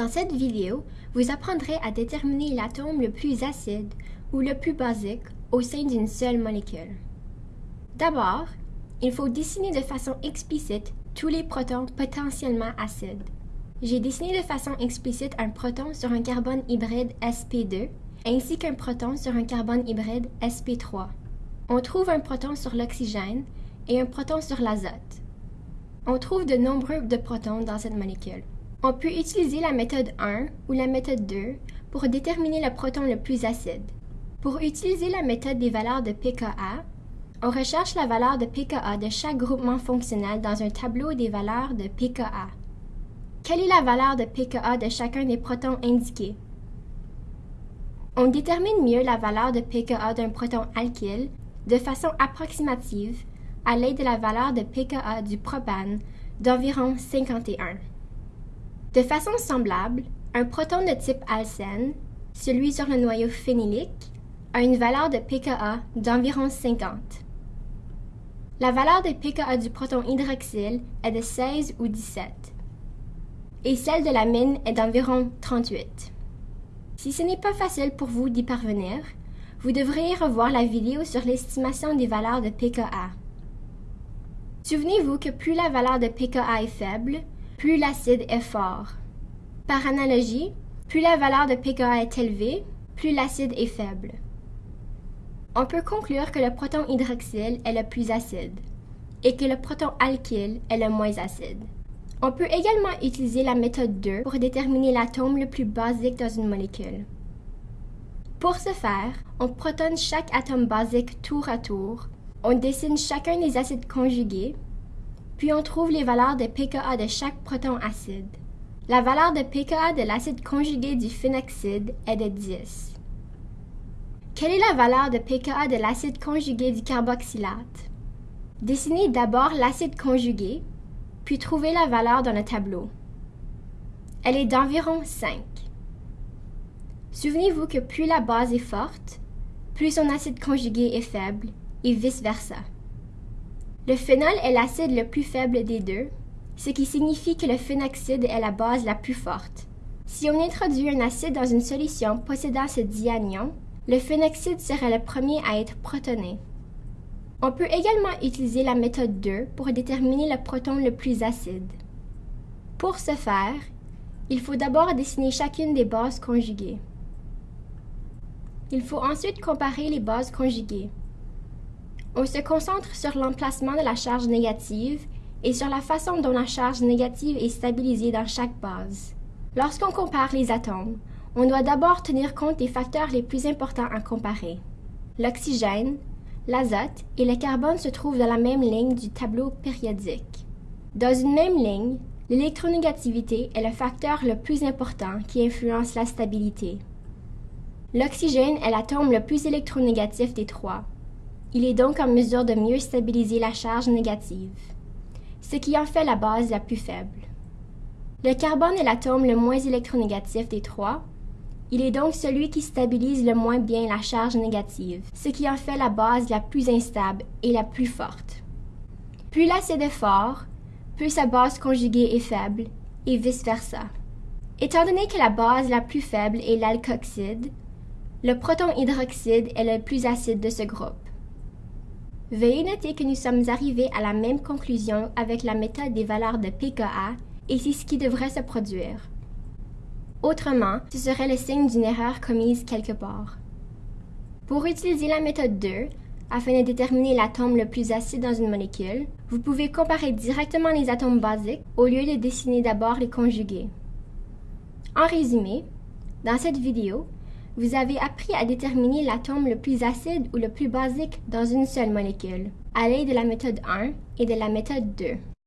Dans cette vidéo, vous apprendrez à déterminer l'atome le plus acide ou le plus basique au sein d'une seule molécule. D'abord, il faut dessiner de façon explicite tous les protons potentiellement acides. J'ai dessiné de façon explicite un proton sur un carbone hybride sp2 ainsi qu'un proton sur un carbone hybride sp3. On trouve un proton sur l'oxygène et un proton sur l'azote. On trouve de nombreux protons dans cette molécule. On peut utiliser la méthode 1 ou la méthode 2 pour déterminer le proton le plus acide. Pour utiliser la méthode des valeurs de pKa, on recherche la valeur de pKa de chaque groupement fonctionnel dans un tableau des valeurs de pKa. Quelle est la valeur de pKa de chacun des protons indiqués? On détermine mieux la valeur de pKa d'un proton alkyle de façon approximative à l'aide de la valeur de pKa du propane d'environ 51. De façon semblable, un proton de type alcène, celui sur le noyau phénylique, a une valeur de pKa d'environ 50. La valeur de pKa du proton hydroxyle est de 16 ou 17, et celle de la mine est d'environ 38. Si ce n'est pas facile pour vous d'y parvenir, vous devriez revoir la vidéo sur l'estimation des valeurs de pKa. Souvenez-vous que plus la valeur de pKa est faible, plus l'acide est fort. Par analogie, plus la valeur de pKa est élevée, plus l'acide est faible. On peut conclure que le proton hydroxyle est le plus acide et que le proton alkyle est le moins acide. On peut également utiliser la méthode 2 pour déterminer l'atome le plus basique dans une molécule. Pour ce faire, on protonne chaque atome basique tour à tour, on dessine chacun des acides conjugués, puis on trouve les valeurs de pKa de chaque proton acide. La valeur de pKa de l'acide conjugué du phénoxyde est de 10. Quelle est la valeur de pKa de l'acide conjugué du carboxylate? Dessinez d'abord l'acide conjugué, puis trouvez la valeur dans le tableau. Elle est d'environ 5. Souvenez-vous que plus la base est forte, plus son acide conjugué est faible, et vice-versa. Le phénol est l'acide le plus faible des deux, ce qui signifie que le phénoxyde est la base la plus forte. Si on introduit un acide dans une solution possédant ce dianion, le phénoxyde serait le premier à être protoné. On peut également utiliser la méthode 2 pour déterminer le proton le plus acide. Pour ce faire, il faut d'abord dessiner chacune des bases conjuguées. Il faut ensuite comparer les bases conjuguées. On se concentre sur l'emplacement de la charge négative et sur la façon dont la charge négative est stabilisée dans chaque base. Lorsqu'on compare les atomes, on doit d'abord tenir compte des facteurs les plus importants à comparer. L'oxygène, l'azote et le carbone se trouvent dans la même ligne du tableau périodique. Dans une même ligne, l'électronégativité est le facteur le plus important qui influence la stabilité. L'oxygène est l'atome le plus électronégatif des trois, il est donc en mesure de mieux stabiliser la charge négative, ce qui en fait la base la plus faible. Le carbone est l'atome le moins électronégatif des trois. Il est donc celui qui stabilise le moins bien la charge négative, ce qui en fait la base la plus instable et la plus forte. Plus l'acide est fort, plus sa base conjuguée est faible, et vice-versa. Étant donné que la base la plus faible est l'alkoxyde, le proton hydroxyde est le plus acide de ce groupe. Veuillez noter que nous sommes arrivés à la même conclusion avec la méthode des valeurs de pKa et c'est ce qui devrait se produire. Autrement, ce serait le signe d'une erreur commise quelque part. Pour utiliser la méthode 2, afin de déterminer l'atome le plus acide dans une molécule, vous pouvez comparer directement les atomes basiques au lieu de dessiner d'abord les conjugués. En résumé, dans cette vidéo, vous avez appris à déterminer l'atome le plus acide ou le plus basique dans une seule molécule, à l'aide de la méthode 1 et de la méthode 2.